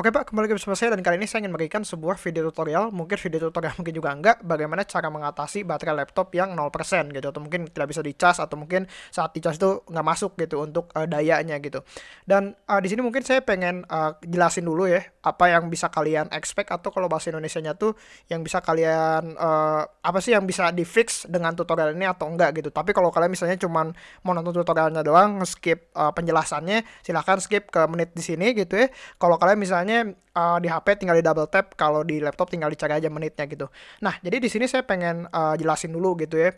Oke Pak, kembali bersama saya dan kali ini saya ingin memberikan sebuah video tutorial, mungkin video tutorial mungkin juga enggak, bagaimana cara mengatasi baterai laptop yang 0% gitu, atau mungkin tidak bisa dicas, atau mungkin saat dicas itu nggak masuk gitu untuk uh, dayanya gitu. Dan uh, di sini mungkin saya pengen uh, jelasin dulu ya, apa yang bisa kalian expect, atau kalau bahasa Indonesia-nya tuh yang bisa kalian, uh, apa sih yang bisa di fix dengan tutorial ini atau enggak gitu. Tapi kalau kalian misalnya cuman mau nonton tutorialnya doang, skip uh, penjelasannya, silahkan skip ke menit di sini gitu ya. Kalau kalian misalnya misalnya uh, di HP tinggal di double tap, kalau di laptop tinggal dicari aja menitnya gitu. Nah, jadi di sini saya pengen uh, jelasin dulu gitu ya.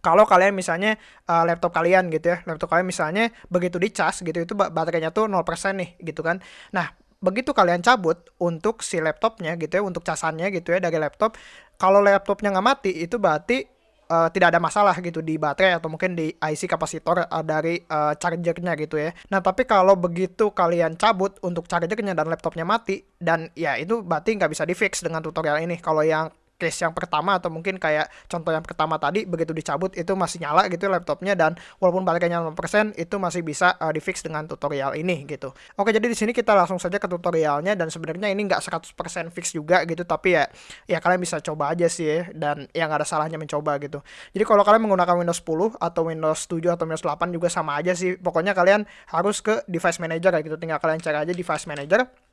Kalau kalian misalnya uh, laptop kalian gitu ya, laptop kalian misalnya begitu dicas gitu itu baterainya tuh 0% nih gitu kan. Nah, begitu kalian cabut untuk si laptopnya gitu ya, untuk casannya gitu ya dari laptop, kalau laptopnya nggak mati itu berarti uh, tidak ada masalah gitu di baterai atau mungkin di IC kapasitor uh, dari uh, chargernya gitu ya. Nah tapi kalau begitu kalian cabut untuk chargernya dan laptopnya mati dan ya itu berarti nggak bisa di fix dengan tutorial ini. Kalau yang case yang pertama atau mungkin kayak contoh yang pertama tadi begitu dicabut itu masih nyala gitu laptopnya dan walaupun baterainya 0% itu masih bisa uh, di fix dengan tutorial ini gitu. Oke jadi di sini kita langsung saja ke tutorialnya dan sebenarnya ini nggak 100% fix juga gitu tapi ya ya kalian bisa coba aja sih ya dan yang ada salahnya mencoba gitu. Jadi kalau kalian menggunakan Windows 10 atau Windows 7 atau Windows 8 juga sama aja sih. Pokoknya kalian harus ke device manager kayak gitu. Tinggal kalian cari aja device manager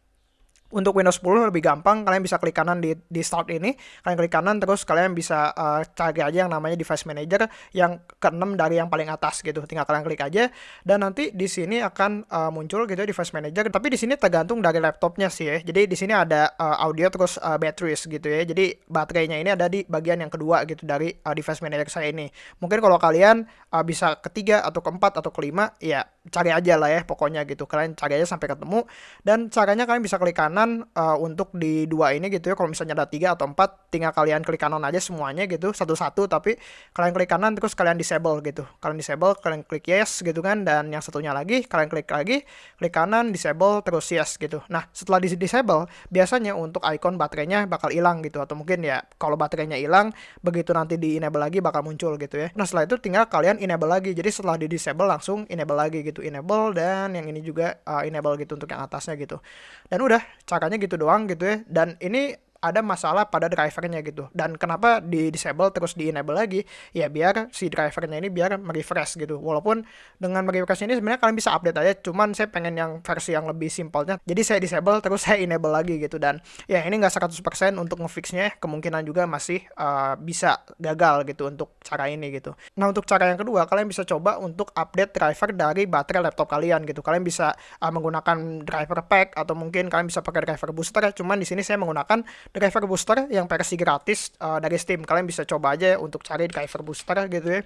untuk Windows 10 lebih gampang, kalian bisa klik kanan di, di start ini, kalian klik kanan terus kalian bisa uh, cari aja yang namanya device manager yang keenam dari yang paling atas gitu. Tinggal kalian klik aja dan nanti di sini akan uh, muncul gitu device manager. Tapi di sini tergantung dari laptopnya sih ya. Jadi di sini ada uh, audio terus uh, batteries gitu ya. Jadi baterainya ini ada di bagian yang kedua gitu dari uh, device manager saya ini. Mungkin kalau kalian uh, bisa ketiga atau keempat atau kelima ya cari aja lah ya pokoknya gitu. Kalian cari aja sampai ketemu dan caranya kalian bisa klik kanan kanan uh, untuk di dua ini gitu ya. Kalau misalnya ada tiga atau empat tinggal kalian klik kanan aja semuanya gitu satu-satu. Tapi kalian klik kanan terus kalian disable gitu. Kalian disable kalian klik yes gitu kan. Dan yang satunya lagi kalian klik lagi klik kanan disable terus yes gitu. Nah setelah di disable biasanya untuk icon baterainya bakal hilang gitu. Atau mungkin ya kalau baterainya hilang begitu nanti di enable lagi bakal muncul gitu ya. Nah setelah itu tinggal kalian enable lagi. Jadi setelah di disable langsung enable lagi gitu. Enable dan yang ini juga uh, enable gitu untuk yang atasnya gitu. Dan udah caranya gitu doang gitu ya. Dan ini ada masalah pada drivernya gitu. Dan kenapa di disable terus di enable lagi? Ya biar si drivernya ini biar merefresh gitu. Walaupun dengan merefresh ini sebenarnya kalian bisa update aja, cuman saya pengen yang versi yang lebih simpelnya. Jadi saya disable terus saya enable lagi gitu dan ya ini nggak 100% untuk ngefixnya, kemungkinan juga masih uh, bisa gagal gitu untuk cara ini gitu. Nah, untuk cara yang kedua, kalian bisa coba untuk update driver dari baterai laptop kalian gitu. Kalian bisa uh, menggunakan driver pack atau mungkin kalian bisa pakai driver booster, cuman di sini saya menggunakan driver booster yang versi gratis uh, dari Steam. Kalian bisa coba aja untuk cari driver booster gitu ya.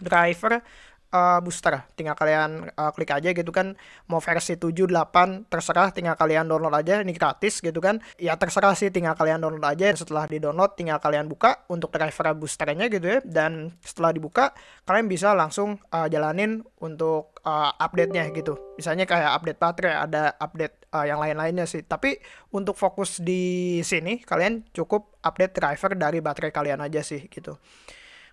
Driver uh, booster. Tinggal kalian uh, klik aja gitu kan mau versi 7 8 terserah tinggal kalian download aja ini gratis gitu kan. Ya terserah sih tinggal kalian download aja setelah di-download tinggal kalian buka untuk driver boosternya gitu ya dan setelah dibuka kalian bisa langsung uh, jalanin untuk uh, update-nya gitu. Misalnya kayak update baterai, ada update uh, yang lain-lainnya sih. Tapi untuk fokus di sini kalian cukup update driver dari baterai kalian aja sih gitu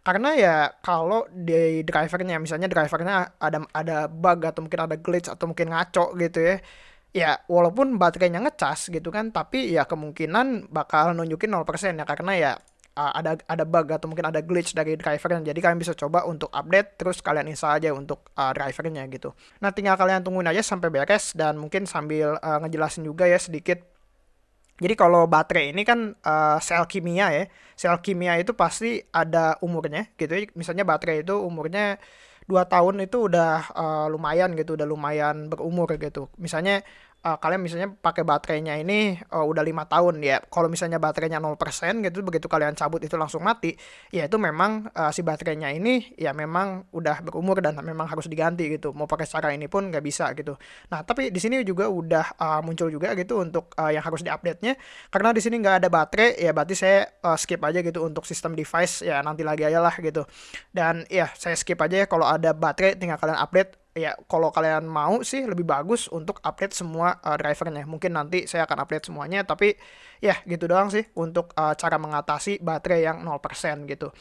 karena ya kalau di drivernya misalnya drivernya ada ada bug atau mungkin ada glitch atau mungkin ngaco gitu ya ya walaupun baterainya ngecas gitu kan tapi ya kemungkinan bakal nunjukin 0% ya karena ya ada ada bug atau mungkin ada glitch dari drivernya jadi kalian bisa coba untuk update terus kalian install aja untuk uh, drivernya gitu nah tinggal kalian tungguin aja sampai beres dan mungkin sambil uh, ngejelasin juga ya sedikit jadi kalau baterai ini kan uh, sel kimia ya. Sel kimia itu pasti ada umurnya gitu ya. Misalnya baterai itu umurnya 2 tahun itu udah uh, lumayan gitu, udah lumayan berumur gitu. Misalnya uh, kalian misalnya pakai baterainya ini uh, udah lima tahun ya. Kalau misalnya baterainya 0% gitu begitu kalian cabut itu langsung mati ya itu memang uh, si baterainya ini ya memang udah berumur dan memang harus diganti gitu. Mau pakai cara ini pun nggak bisa gitu. Nah tapi di sini juga udah uh, muncul juga gitu untuk uh, yang harus diupdate nya karena di sini nggak ada baterai ya berarti saya uh, skip aja gitu untuk sistem device ya nanti lagi aja lah gitu. Dan ya saya skip aja ya kalau ada baterai tinggal kalian update ya kalau kalian mau sih lebih bagus untuk update semua uh, drivernya. Mungkin nanti saya akan update semuanya, tapi ya gitu doang sih untuk uh, cara mengatasi baterai yang 0% gitu.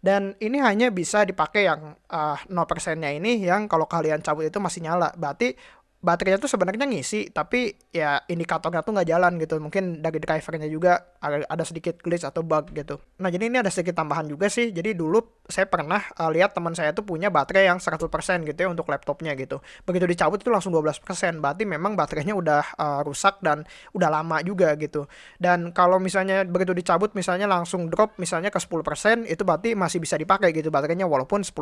Dan ini hanya bisa dipakai yang uh, 0%-nya ini yang kalau kalian cabut itu masih nyala. Berarti baterainya tuh sebenarnya ngisi tapi ya indikatornya tuh nggak jalan gitu mungkin dari drivernya juga ada sedikit glitch atau bug gitu nah jadi ini ada sedikit tambahan juga sih jadi dulu saya pernah uh, lihat teman saya tuh punya baterai yang 100% gitu ya untuk laptopnya gitu begitu dicabut itu langsung 12% berarti memang baterainya udah uh, rusak dan udah lama juga gitu dan kalau misalnya begitu dicabut misalnya langsung drop misalnya ke 10% itu berarti masih bisa dipakai gitu baterainya walaupun 10%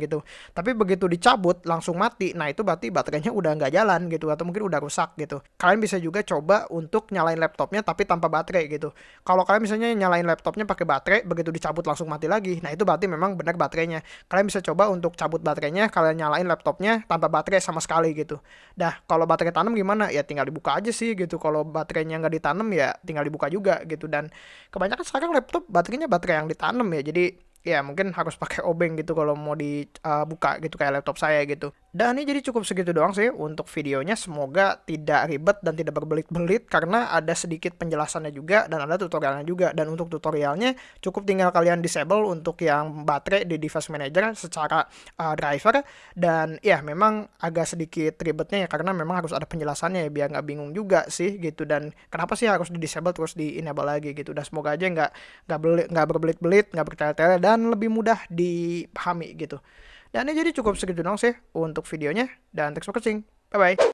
gitu tapi begitu dicabut langsung mati nah itu berarti baterainya udah nggak jalan gitu atau mungkin udah rusak gitu. Kalian bisa juga coba untuk nyalain laptopnya tapi tanpa baterai gitu. Kalau kalian misalnya nyalain laptopnya pakai baterai begitu dicabut langsung mati lagi. Nah, itu berarti memang benar baterainya. Kalian bisa coba untuk cabut baterainya, kalian nyalain laptopnya tanpa baterai sama sekali gitu. Dah, kalau baterai tanam gimana? Ya tinggal dibuka aja sih gitu. Kalau baterainya nggak ditanam ya tinggal dibuka juga gitu dan kebanyakan sekarang laptop baterainya baterai yang ditanam ya. Jadi ya mungkin harus pakai obeng gitu kalau mau dibuka uh, gitu kayak laptop saya gitu. Dan ini jadi cukup segitu doang sih untuk videonya. Semoga tidak ribet dan tidak berbelit-belit karena ada sedikit penjelasannya juga dan ada tutorialnya juga. Dan untuk tutorialnya cukup tinggal kalian disable untuk yang baterai di device manager secara uh, driver. Dan ya memang agak sedikit ribetnya ya karena memang harus ada penjelasannya ya biar nggak bingung juga sih gitu. Dan kenapa sih harus di disable terus di enable lagi gitu. Dan semoga aja nggak nggak berbelit-belit, nggak bertele-tele dan lebih mudah dipahami gitu. Dan ini jadi cukup segitu dong sih untuk videonya. Dan thanks for watching. Bye-bye.